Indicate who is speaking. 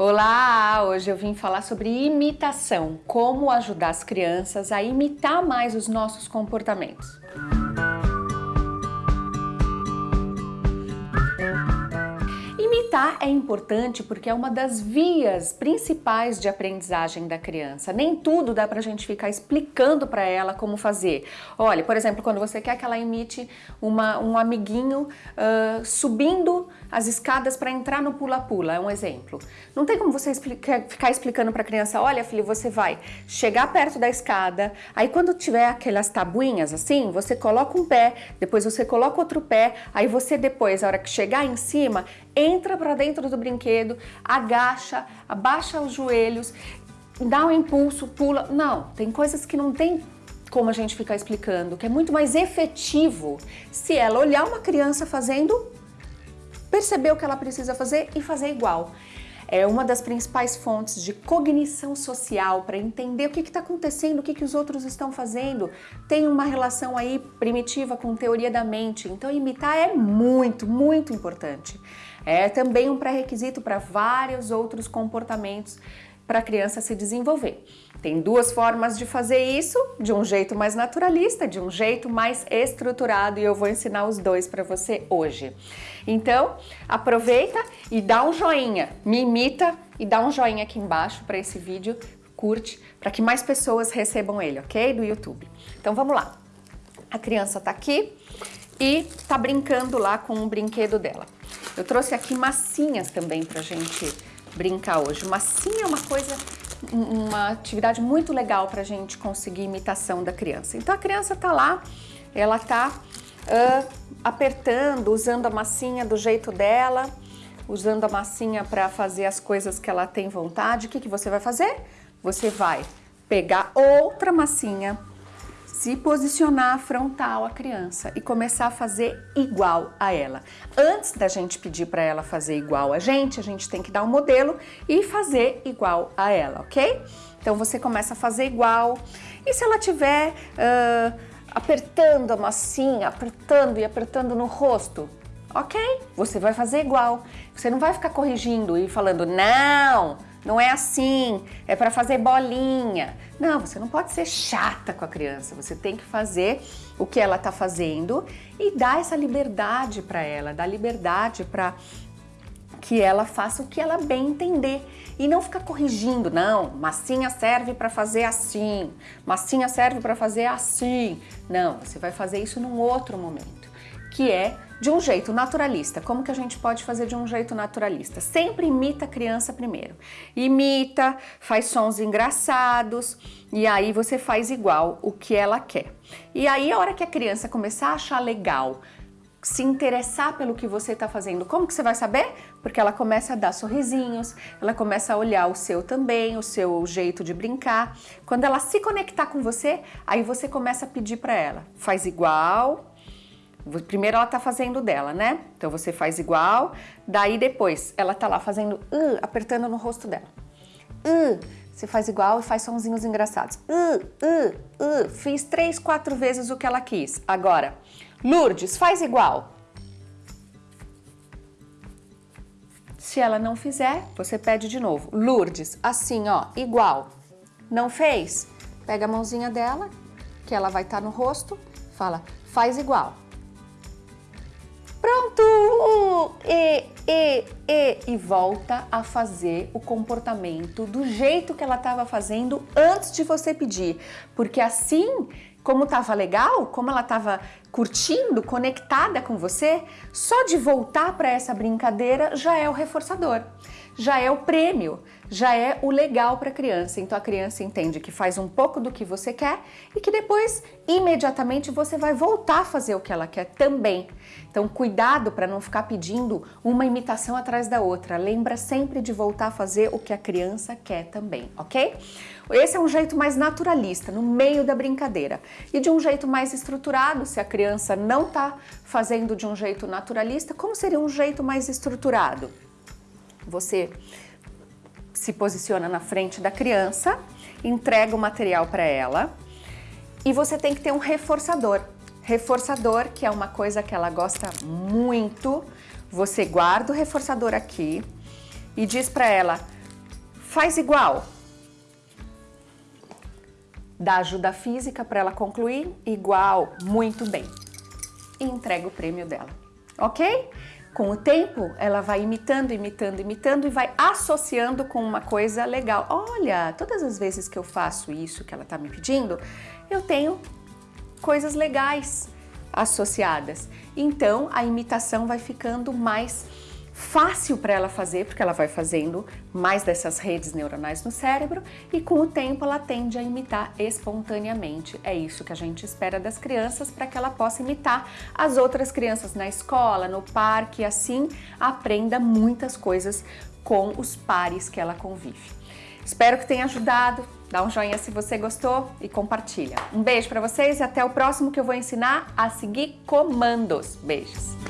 Speaker 1: Olá! Hoje eu vim falar sobre imitação, como ajudar as crianças a imitar mais os nossos comportamentos. Imitar é importante porque é uma das vias principais de aprendizagem da criança. Nem tudo dá pra gente ficar explicando para ela como fazer. Olha, por exemplo, quando você quer que ela imite uma, um amiguinho uh, subindo as escadas para entrar no pula-pula, é um exemplo. Não tem como você explica, ficar explicando para a criança, olha filho, você vai chegar perto da escada, aí quando tiver aquelas tabuinhas assim, você coloca um pé, depois você coloca outro pé, aí você depois, a hora que chegar em cima, entra para dentro do brinquedo, agacha, abaixa os joelhos, dá um impulso, pula. Não, tem coisas que não tem como a gente ficar explicando, que é muito mais efetivo se ela olhar uma criança fazendo, perceber o que ela precisa fazer e fazer igual. É uma das principais fontes de cognição social para entender o que está acontecendo, o que, que os outros estão fazendo. Tem uma relação aí primitiva com teoria da mente, então imitar é muito, muito importante. É também um pré-requisito para vários outros comportamentos para a criança se desenvolver. Tem duas formas de fazer isso, de um jeito mais naturalista, de um jeito mais estruturado e eu vou ensinar os dois para você hoje. Então, aproveita e dá um joinha, me imita e dá um joinha aqui embaixo para esse vídeo, curte, para que mais pessoas recebam ele, ok? Do YouTube. Então vamos lá. A criança tá aqui e tá brincando lá com o brinquedo dela. Eu trouxe aqui massinhas também pra gente brincar hoje. Massinha é uma coisa, uma atividade muito legal pra gente conseguir imitação da criança. Então a criança tá lá, ela tá uh, apertando, usando a massinha do jeito dela, usando a massinha para fazer as coisas que ela tem vontade. O que, que você vai fazer? Você vai pegar outra massinha, se posicionar frontal à criança e começar a fazer igual a ela. Antes da gente pedir para ela fazer igual a gente, a gente tem que dar um modelo e fazer igual a ela, ok? Então você começa a fazer igual e se ela tiver uh, apertando a massinha, apertando e apertando no rosto, ok? Você vai fazer igual. Você não vai ficar corrigindo e falando, não, não é assim, é para fazer bolinha. Não, você não pode ser chata com a criança, você tem que fazer o que ela está fazendo e dar essa liberdade para ela, dar liberdade para que ela faça o que ela bem entender e não ficar corrigindo, não, massinha serve para fazer assim, massinha serve para fazer assim. Não, você vai fazer isso num outro momento, que é de um jeito naturalista. Como que a gente pode fazer de um jeito naturalista? Sempre imita a criança primeiro. Imita, faz sons engraçados e aí você faz igual o que ela quer. E aí a hora que a criança começar a achar legal, se interessar pelo que você está fazendo. Como que você vai saber? Porque ela começa a dar sorrisinhos, ela começa a olhar o seu também, o seu jeito de brincar. Quando ela se conectar com você, aí você começa a pedir para ela, faz igual, Primeiro ela tá fazendo dela, né? Então você faz igual, daí depois ela tá lá fazendo, uh, apertando no rosto dela. Uh, você faz igual e faz sonzinhos engraçados. Uh, uh, uh, fiz três, quatro vezes o que ela quis. Agora, Lourdes, faz igual. Se ela não fizer, você pede de novo. Lourdes, assim, ó, igual. Não fez? Pega a mãozinha dela, que ela vai estar tá no rosto, fala, faz igual. Pronto! E, e, e, e volta a fazer o comportamento do jeito que ela estava fazendo antes de você pedir. Porque assim, como estava legal, como ela estava curtindo, conectada com você, só de voltar para essa brincadeira já é o reforçador, já é o prêmio, já é o legal para a criança. Então a criança entende que faz um pouco do que você quer e que depois, imediatamente, você vai voltar a fazer o que ela quer também. Então cuidado para não ficar pedindo uma imitação atrás da outra. Lembra sempre de voltar a fazer o que a criança quer também, ok? Esse é um jeito mais naturalista, no meio da brincadeira. E de um jeito mais estruturado, se a criança não está fazendo de um jeito naturalista, como seria um jeito mais estruturado? Você se posiciona na frente da criança, entrega o material para ela e você tem que ter um reforçador. Reforçador, que é uma coisa que ela gosta muito, você guarda o reforçador aqui e diz para ela, Faz igual. Dá ajuda física para ela concluir, igual, muito bem. E entrega o prêmio dela, ok? Com o tempo, ela vai imitando, imitando, imitando e vai associando com uma coisa legal. Olha, todas as vezes que eu faço isso que ela está me pedindo, eu tenho coisas legais associadas. Então, a imitação vai ficando mais fácil para ela fazer, porque ela vai fazendo mais dessas redes neuronais no cérebro e com o tempo ela tende a imitar espontaneamente. É isso que a gente espera das crianças para que ela possa imitar as outras crianças na escola, no parque, assim aprenda muitas coisas com os pares que ela convive. Espero que tenha ajudado. Dá um joinha se você gostou e compartilha. Um beijo para vocês e até o próximo que eu vou ensinar a seguir comandos. Beijos!